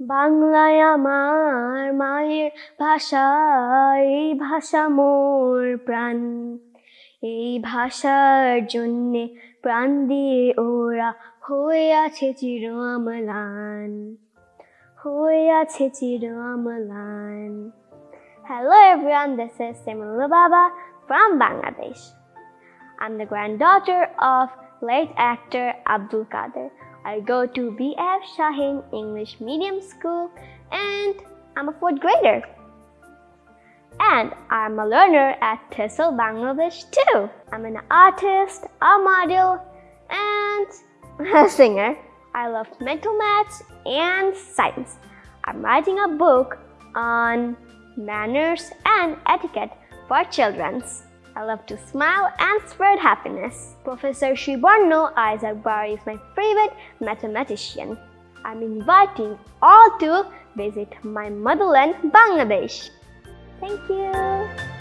বাংলায় আমার মায়ের ভাষা, এই ভাষা মোর প্রাণ। এই ভাষার জন্যে প্রাণ দিয়ে ওরা হয়ে আছে চির আমলান, হয়ে আছে চির আমলান। Hello everyone this is Baba from Bangladesh under granddaughter of late actor Abdul Kader I go to BAF Shaheen English Medium School and I'm a fourth grader. And I'm a learner at TESOL Bangladesh too. I'm an artist, a model, and a singer. I love mental maths and science. I'm writing a book on manners and etiquette for children's. I love to smile and spread happiness. Professor Shibarno Isaac Bar is my favorite mathematician. I'm inviting all to visit my motherland, Bangladesh. Thank you.